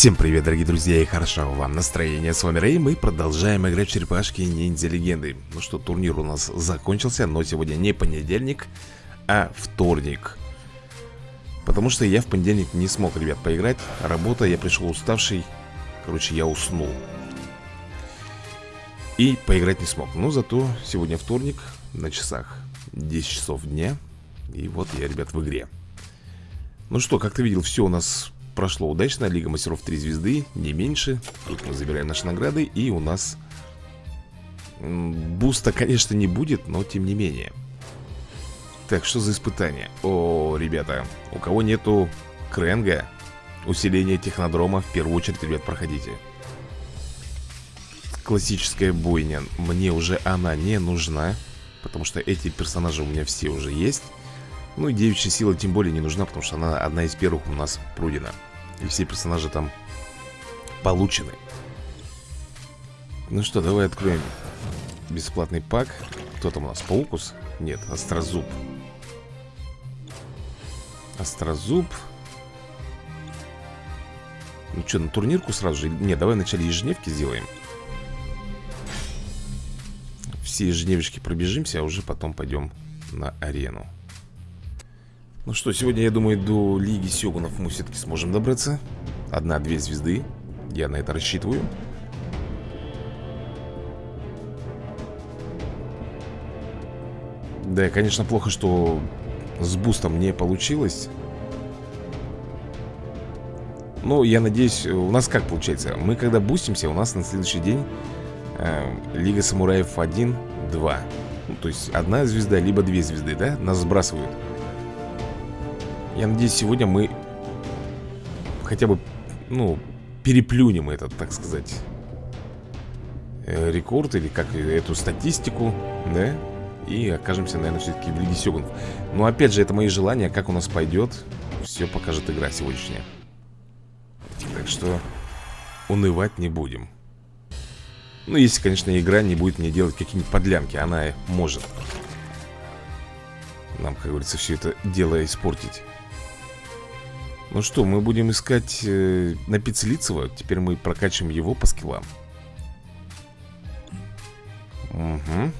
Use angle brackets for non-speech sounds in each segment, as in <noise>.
Всем привет, дорогие друзья, и хорошо вам настроение. С вами Рэй, мы продолжаем играть в черепашки ниндзя легенды. Ну что, турнир у нас закончился, но сегодня не понедельник, а вторник. Потому что я в понедельник не смог, ребят, поиграть. Работа, я пришел уставший. Короче, я уснул. И поиграть не смог. Но зато сегодня вторник, на часах 10 часов дня. И вот я, ребят, в игре. Ну что, как ты видел, все у нас прошло. Удачно Лига мастеров 3 звезды, не меньше. Тут мы забираем наши награды И у нас Буста, конечно, не будет, но тем не менее. Так, что за испытание? О, ребята, у кого нету кренга Усиление технодрома В первую очередь, ребят, проходите. Классическая бойня. Мне уже она не нужна Потому что эти персонажи у меня все уже есть. Ну и девичья сила тем более не нужна, потому что она одна из первых у нас пройдена. И все персонажи там получены Ну что, давай откроем бесплатный пак Кто там у нас? Паукус? Нет, Острозуб Острозуб Ну что, на турнирку сразу же? Нет, давай вначале ежедневки сделаем Все ежедневочки пробежимся, а уже потом пойдем на арену ну что, сегодня, я думаю, до Лиги Сёгунов мы все-таки сможем добраться. Одна-две звезды. Я на это рассчитываю. Да, конечно, плохо, что с бустом не получилось. Но я надеюсь, у нас как получается? Мы когда бустимся, у нас на следующий день э, Лига Самураев 1, 2 ну, То есть одна звезда, либо две звезды, да, нас сбрасывают я надеюсь, сегодня мы хотя бы, ну, переплюнем этот, так сказать, э, рекорд или как эту статистику, да? И окажемся, наверное, все-таки в Лиге Сёгунов. Но опять же, это мои желания, как у нас пойдет, все покажет игра сегодняшняя. Так что унывать не будем. Ну, если, конечно, игра не будет мне делать какие-нибудь подлянки, она может. Нам, как говорится, все это дело испортить. Ну что, мы будем искать э, на Пиццелицева Теперь мы прокачиваем его по скиллам. Угу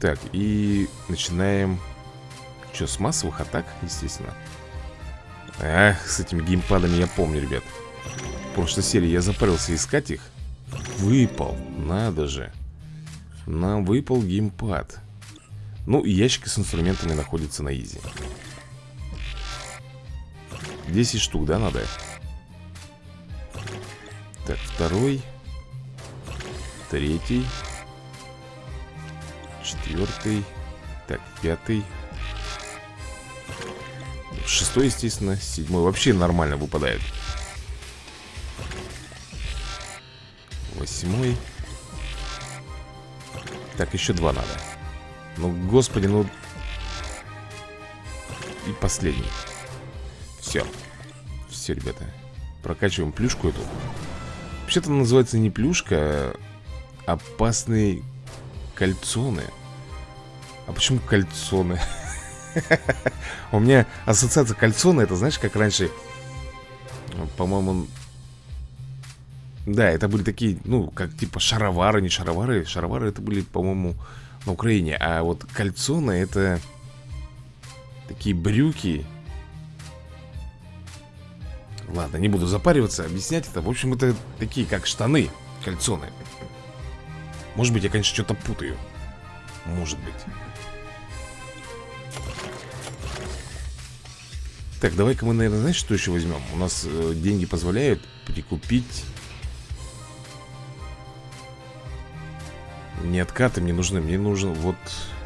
Так, и начинаем. Что, с массовых атак, естественно? Ах, с этими геймпадами я помню, ребят. В прошлой серии я запарился искать их. Выпал, надо же. Нам выпал геймпад. Ну, ящики с инструментами находятся на изи 10 штук, да, надо? Так, второй Третий Четвертый Так, пятый. Шестой, естественно Седьмой. Вообще нормально выпадает. Восьмой. Так, еще два надо. Ну, господи, ну И последний все. Все, ребята. Прокачиваем плюшку эту. Вообще-то называется не плюшка, а опасные кольцоны. А почему кольцоны? <laughs> У меня ассоциация кольцоны, это знаешь, как раньше, по-моему, да, это были такие, ну, как типа шаровары, не шаровары. Шаровары это были, по-моему, на Украине. А вот кольцоны это такие брюки Ладно, не буду запариваться, объяснять это. В общем, это такие, как штаны Кальцоны Может быть, я, конечно, что-то путаю. Может быть. Так, давай-ка мы, наверное, знаешь, что еще возьмем? У нас э, деньги позволяют прикупить. Не откаты мне нужны. Мне нужен вот,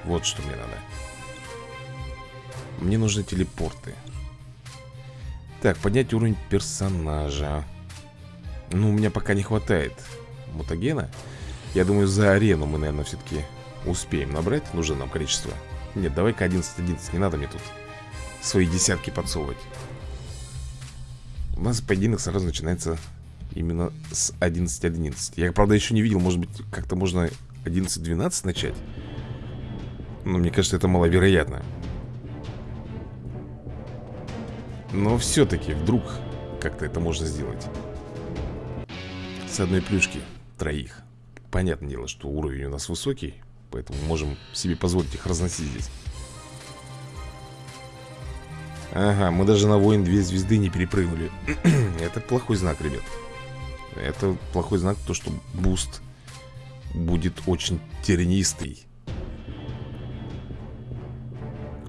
вот что мне надо. Мне нужны телепорты так, поднять уровень персонажа. Ну, у меня пока не хватает мутагена. Я думаю, за арену мы, наверное, все-таки успеем набрать. Нужно нам количество. Нет, давай-ка 11-11, не надо мне тут Свои десятки подсовывать. У нас поединок сразу начинается Именно с 11-11 Я, правда, еще не видел, может быть, как-то можно 11-12 начать? Но мне кажется, это маловероятно но все-таки вдруг как-то это можно сделать. Добивать с одной плюшки троих. Понятное дело, что уровень у нас высокий Поэтому можем себе позволить их разносить. Здесь Ага, мы даже на воин две звезды не перепрыгнули. <clears throat> Это плохой знак, ребят. Это плохой знак, то что буст будет очень тернистый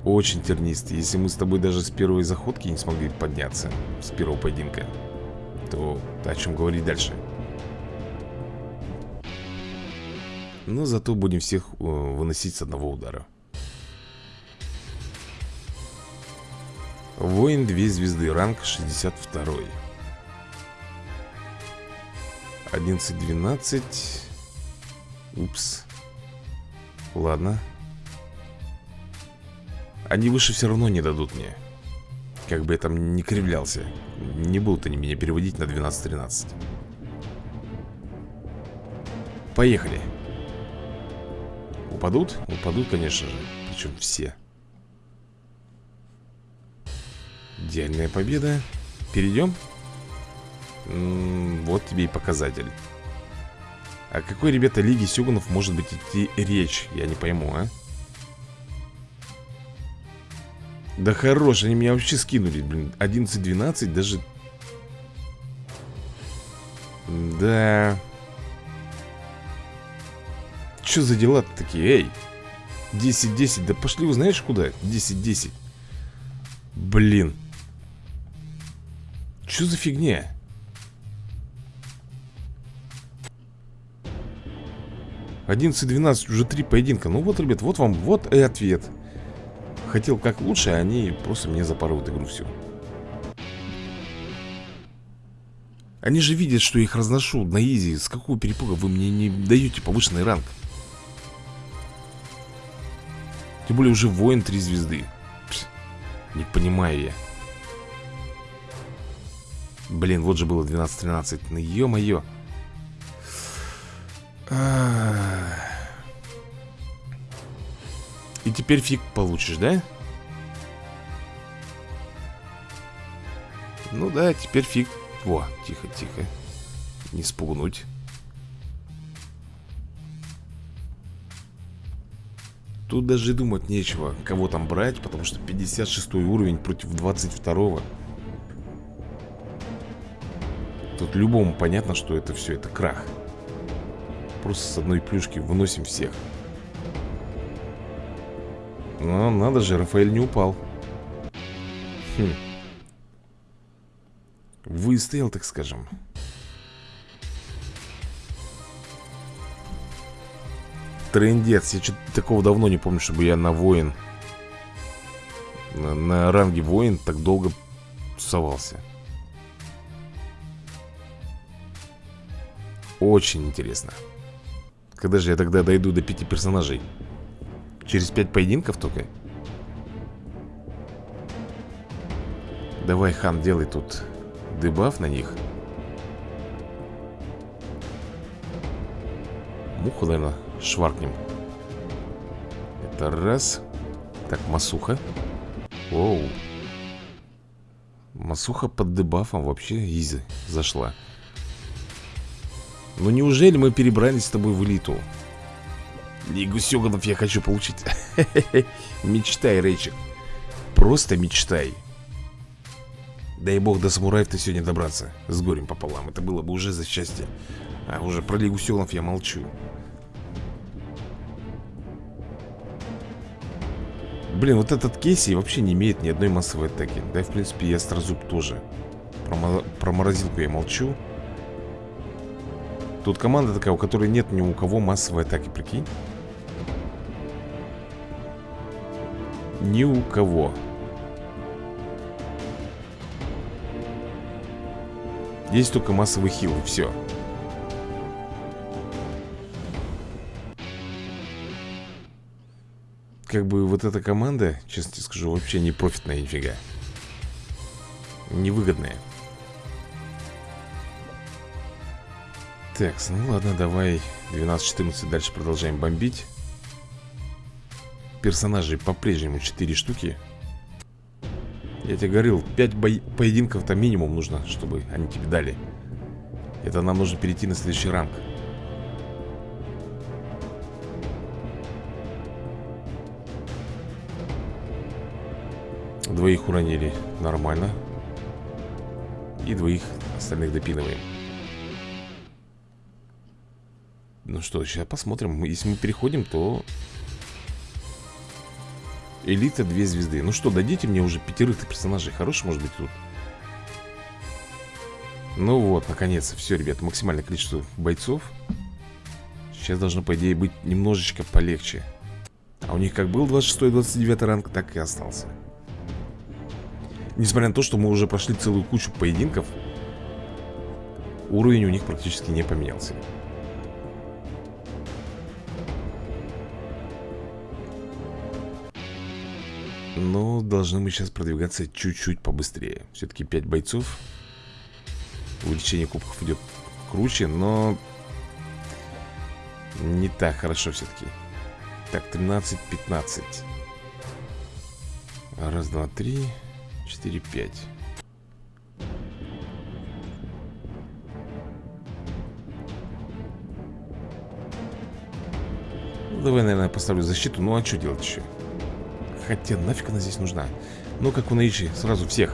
Очень тернистый. Если мы с тобой даже с первой заходки не смогли подняться С первого поединка То о чем говорить дальше? Но зато будем всех э, выносить с одного удара. Воин 2 звезды, ранг 62 11-12 Упс. Ладно Они выше все равно не дадут мне Как бы я там не кривлялся Не будут они меня переводить на 12-13 Поехали Упадут? Упадут, конечно же Причем все Идеальная победа Перейдем? М -м, вот тебе и показатель О какой, ребята, лиге Сюганов может быть идти речь? Я не пойму, а? Да хорош, они меня вообще скинули, блин. 11-12, даже. Да. Что за дела -то такие, эй? 10-10, да пошли вы знаешь куда? 10-10 Блин. Что за фигня? Одиннадцать, двенадцать, уже три поединка. Ну вот, ребят, вот вам, вот и ответ Хотел как лучше, а они просто мне запорут игру всю Они же видят, что их разношу на изи. С какого перепуга вы мне не даете повышенный ранг? Тем более уже воин 3 звезды. Пс, Не понимаю я. Блин, вот же было 12-13 Ну ё-моё И теперь фиг получишь, да? Ну да, теперь фиг Во, тихо-тихо Не спугнуть Тут даже думать нечего, кого там брать, потому что 56 уровень против 22 -го. Тут любому понятно, что это все, это крах. Просто с одной плюшки выносим всех. Но надо же, Рафаэль не упал. Хм. Выстоял, так скажем. Трендец. Я что-то такого давно не помню, чтобы я на воин на, на ранге воин так долго тусовался. Очень интересно. Когда же я тогда дойду до пяти персонажей? Через пять поединков только? Давай, Хан, делай тут дебаф на них. Муху, наверное, шваркнем Это раз Так, Масуха Оу Масуха под дебафом вообще изи зашла Ну неужели мы перебрались с тобой в элиту? Лигу Сёганов я хочу получить. <laughs> Мечтай, Рейчик Просто мечтай. Дай бог до самураев-то сегодня добраться. С горем пополам. Это было бы уже за счастье. А уже про Лигу Сёганов я молчу. Блин, вот этот Кейси вообще не имеет ни одной массовой атаки. Да и в принципе и Астрозуб тоже. Про, про морозилку я молчу. Тут команда такая, у которой нет ни у кого массовой атаки, прикинь Ни у кого Есть только массовый хил и все как бы вот эта команда, честно тебе скажу, вообще не профитная нифига. Невыгодная. Так, ну ладно, давай 12-14 дальше продолжаем бомбить. Персонажей по-прежнему 4 штуки. Я тебе говорил, 5 бо... поединков-то минимум нужно, чтобы они тебе дали. Это нам нужно перейти на следующий ранг. Двоих уронили Нормально. И двоих остальных допинываем. Ну что, сейчас посмотрим. Если мы переходим, то Элита две звезды. Ну что, дадите мне уже пятерых персонажей. Хороший может быть тут. Ну вот, наконец Все, ребят, максимальное количество бойцов. Сейчас должно, по идее, быть немножечко полегче. А у них как был 26-29 ранг, так и остался. Несмотря на то, что мы уже прошли целую кучу поединков Уровень у них практически не поменялся Но должны мы сейчас продвигаться чуть-чуть побыстрее. Все-таки 5 бойцов. Увеличение кубков идет круче, но Не так хорошо все-таки Так, 13-15 Раз, два, три 4-5 ну, Давай, наверное, поставлю защиту. Ну а что делать еще? Хотя нафиг она здесь нужна? Ну как в наичи, сразу всех.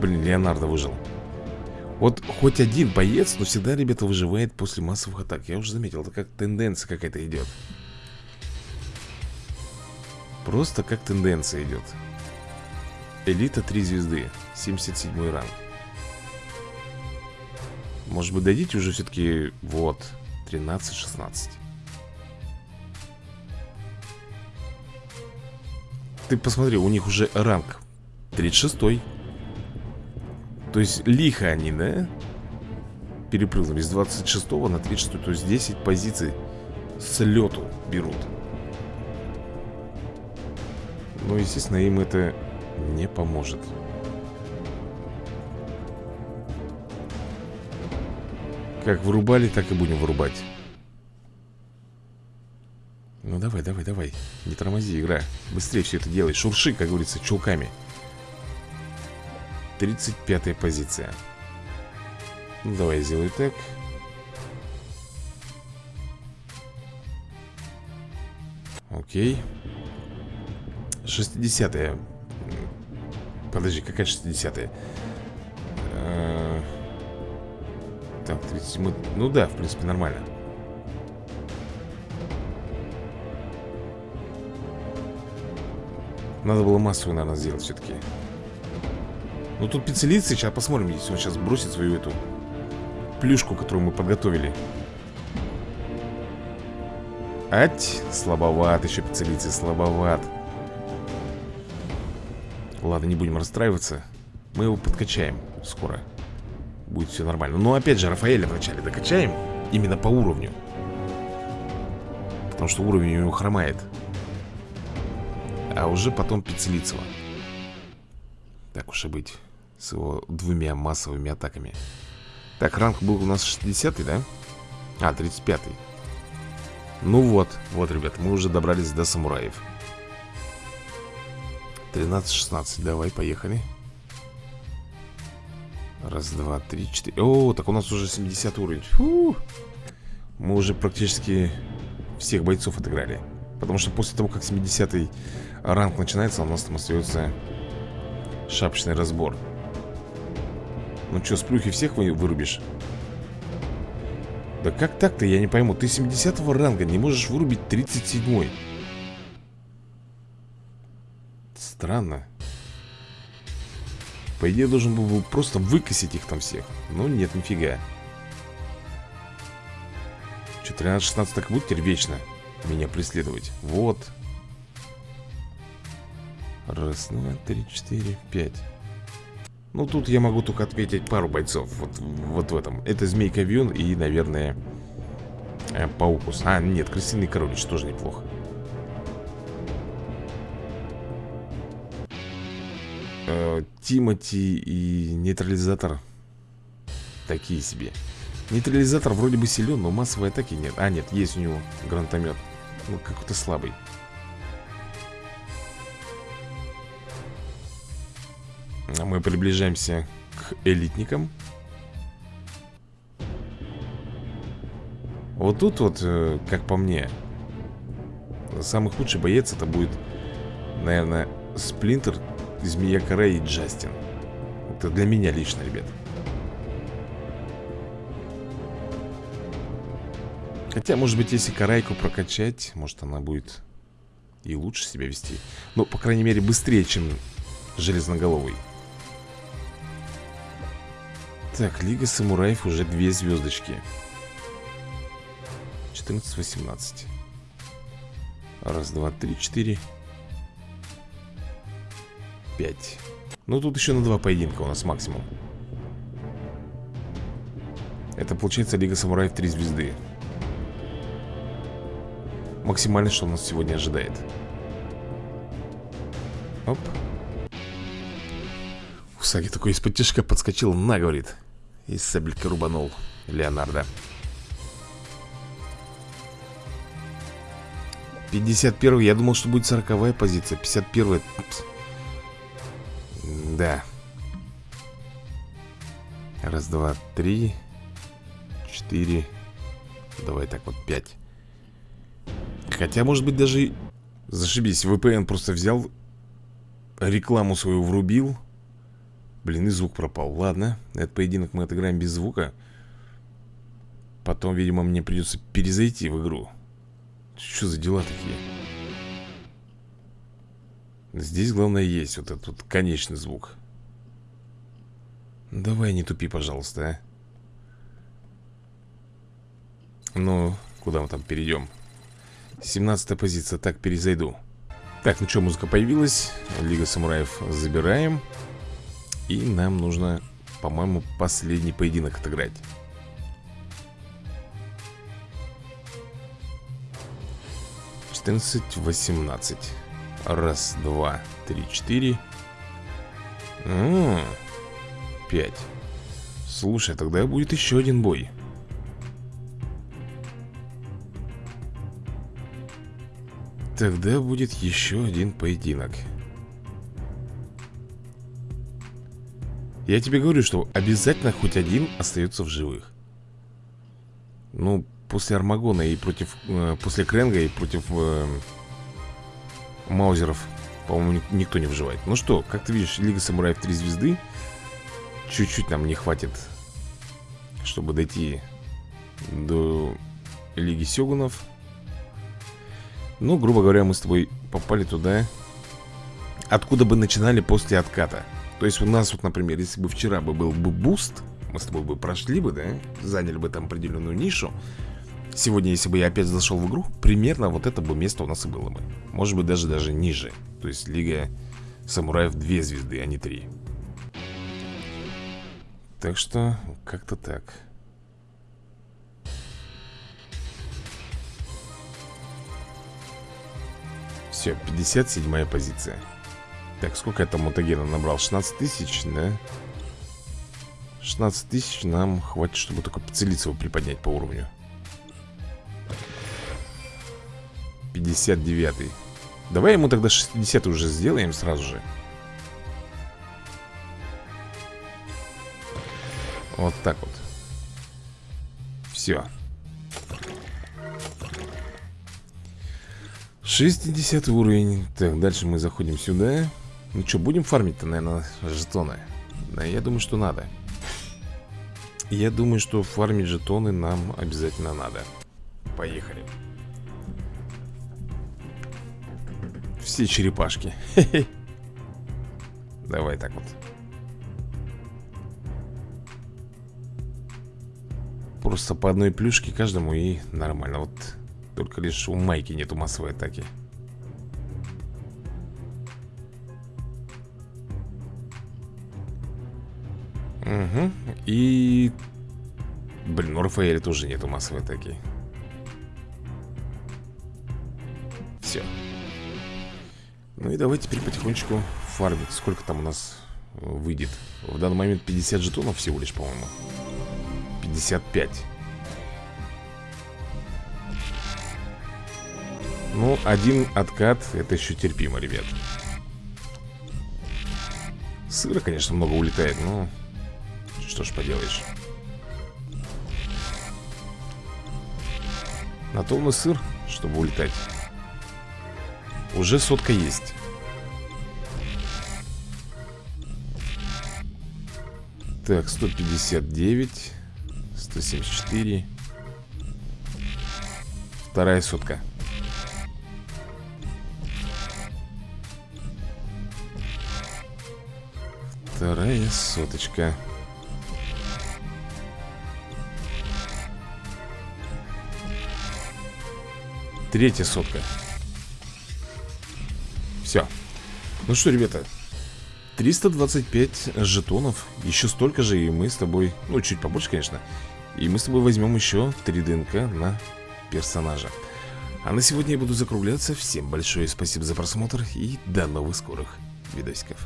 Блин, Леонардо выжил. Вот хоть один боец, но всегда, ребята, выживает после массовых атак. Я уже заметил, это как тенденция какая-то идет. Просто как тенденция идет. Элита 3 звезды 77 ранг. Может быть дадите уже все-таки Вот 13-16 Ты посмотри, у них уже ранг 36 -й. То есть лихо они, да? Перепрыгнули с 26 на 36 То есть 10 позиций с лету берут Ну, естественно, им это не поможет. Как вырубали, так и будем вырубать. Ну давай, давай, давай. Не тормози, игра. Быстрее все это делай. Шурши, как говорится, чулками. 35 позиция. Ну давай, сделай так. Окей. 60 -е. Подожди, какая 60-я? Э, так, 37 Ну да, в принципе, нормально Надо было массовую, наверное, сделать все-таки Ну тут пиццелицы, сейчас посмотрим Если он сейчас бросит свою эту Плюшку, которую мы подготовили. Ать, слабоват еще пиццелицы, слабоват. Ладно, не будем расстраиваться. Мы его подкачаем скоро. Будет все нормально. Но опять же, Рафаэля вначале докачаем Именно по уровню. Потому что уровень у него хромает А уже потом Пиццелицева Так уж и быть С его двумя массовыми атаками. Так, ранг был у нас 60 да? А, 35-й Ну вот, вот, ребят, мы уже добрались до самураев. 13-16, давай, поехали. Раз, два, три, четыре. О, так у нас уже 70 уровень. Фу. Мы уже практически всех бойцов отыграли Потому что после того, как 70 ранг начинается У нас там остается шапочный разбор Ну что, с плюхи всех вы вырубишь? Да как так-то, я не пойму Ты 70 ранга не можешь вырубить 37-й Странно. По идее, должен был просто выкосить их там всех. Но нет, нифига. Че, 13-16 так будет теперь вечно меня преследовать? Вот. Раз, два, три, четыре, пять. Ну, тут я могу только ответить пару бойцов. Вот, вот в этом. Это Змейка Вьюн и, наверное, э, Паукус. А, нет, Крысиный Королич тоже неплохо. э, Тимати и нейтрализатор такие себе. Нейтрализатор вроде бы силен, но массовой атаки нет. А, нет, есть у него гранатомет. Ну, какой-то слабый. А мы приближаемся к элитникам. Вот тут вот, э, как по мне, самый худший боец это будет, наверное, Сплинтер, Змея Кора и Джастин. Это для меня лично, ребят. Хотя, может быть, если Карайку прокачать Может, она будет и лучше себя вести. Ну, по крайней мере, быстрее, чем Железноголовый. Так, Лига Самураев уже две звездочки. 14-18 Раз, два, три, четыре. Пять. Ну, тут еще на два поединка у нас максимум. Это получается Лига Самураев 3 звезды Максимально, что нас сегодня ожидает. Оп. Усаги такой из-под тяжка подскочил На, говорит. И сабельки рубанул Леонардо. 51 я думал, что будет 40 позиция. 51 Да. Раз, два, три Четыре. Давай так вот, пять Хотя, может быть, даже Зашибись, VPN просто взял Рекламу свою врубил. Блин, и звук пропал. Ладно, этот поединок мы отыграем без звука. Потом, видимо, мне придется перезайти в игру. Что за дела такие? Здесь главное есть вот этот вот конечный звук. Давай не тупи, пожалуйста, а. Ну, куда мы там перейдем? 17 позиция, так, перезайду. Так, ну что, музыка появилась. Лига самураев забираем. И нам нужно, по-моему, последний поединок отыграть. 14, 18 Раз, два, три, четыре. Пять. Слушай, тогда будет еще один бой Тогда будет еще один поединок Я тебе говорю, что обязательно хоть один остается в живых Ну, после Армагона и против... Э, после Кренга и против э, Маузеров, по-моему, никто не выживает. Ну что, как ты видишь, Лига Самураев 3 звезды. Чуть-чуть нам не хватит, чтобы дойти до Лиги Сёгунов. Ну, грубо говоря, мы с тобой попали туда, откуда бы начинали после отката. То есть у нас вот, например, если бы вчера бы был бы буст, мы с тобой бы прошли бы, да, заняли бы там определенную нишу, Сегодня, если бы я опять зашел в игру Примерно вот это бы место у нас и было бы. Может быть даже даже ниже. То есть Лига Самураев 2 звезды, а не 3 Так что как-то так Все, 57 позиция. Так, сколько я там мутагена набрал? 16 тысяч, да? 16 тысяч нам хватит, чтобы только его приподнять по уровню. 59 Давай ему тогда 60 уже сделаем сразу же. Вот так вот. Все 60 уровень. Так, дальше мы заходим сюда. Ну что, будем фармить-то, наверное, жетоны? Да, я думаю, что надо. Я думаю, что фармить жетоны нам обязательно надо. Поехали. Все черепашки. <laughs> Давай так вот. Просто по одной плюшке каждому и нормально. Вот только лишь у Майки нету массовой атаки. Угу И... Блин, у Рафаэля тоже нету массовой атаки. Все ну и давай теперь потихонечку фармить Сколько там у нас э, выйдет. В данный момент 50 жетонов всего лишь, по-моему. 55 Ну, один откат Это еще терпимо, ребят. Сыра, конечно, много улетает Но что ж поделаешь. На то он и сыр, чтобы улетать. Уже сотка есть. Так, 159 174 Вторая сотка Вторая соточка. Третья сотка. Все Ну что, ребята 325 жетонов. Еще столько же и мы с тобой Ну, чуть побольше, конечно И мы с тобой возьмем еще 3 ДНК на персонажа. А на сегодня я буду закругляться. Всем большое спасибо за просмотр И до новых скорых видосиков